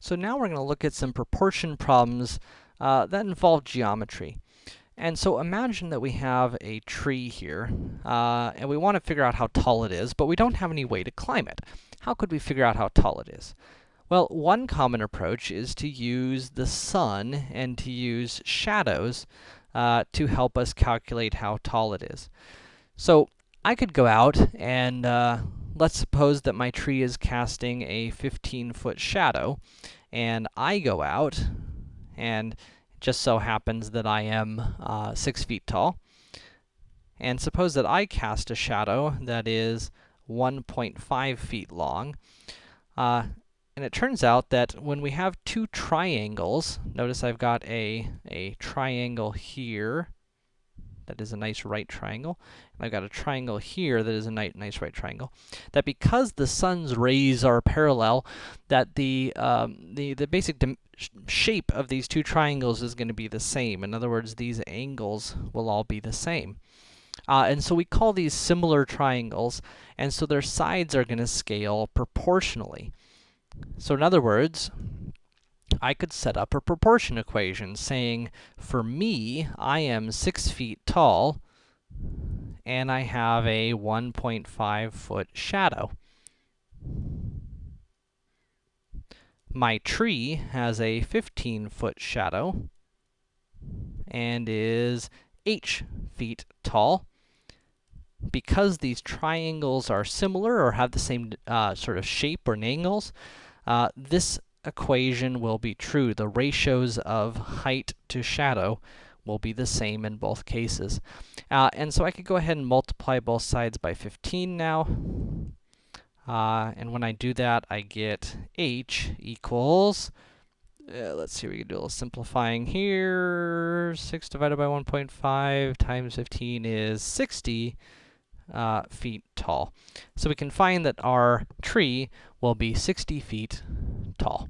So now we're gonna look at some proportion problems uh, that involve geometry. And so imagine that we have a tree here, uh, and we want to figure out how tall it is, but we don't have any way to climb it. How could we figure out how tall it is? Well, one common approach is to use the sun and to use shadows uh, to help us calculate how tall it is. So, I could go out and uh, let's suppose that my tree is casting a 15-foot shadow, and I go out, and it just so happens that I am uh, 6 feet tall. And suppose that I cast a shadow that is 1.5 feet long. Uh, and it turns out that when we have two triangles, notice I've got a, a triangle here, that is a nice right triangle, and I've got a triangle here that is a nice, nice right triangle, that because the sun's rays are parallel, that the, um, the, the basic shape of these two triangles is going to be the same. In other words, these angles will all be the same. Uh, and so we call these similar triangles, and so their sides are going to scale proportionally. So in other words, I could set up a proportion equation saying, for me, I am 6 feet tall, and I have a 1.5 foot shadow. My tree has a 15 foot shadow, and is h feet tall. Because these triangles are similar or have the same uh, sort of shape or angles, uh, this equation will be true. The ratios of height to shadow will be the same in both cases. Uh, and so I could go ahead and multiply both sides by 15 now. Uh, and when I do that, I get h equals, uh, let's see, we can do a little simplifying here. 6 divided by 1.5 times 15 is 60 uh, feet tall. So we can find that our tree will be 60 feet tall.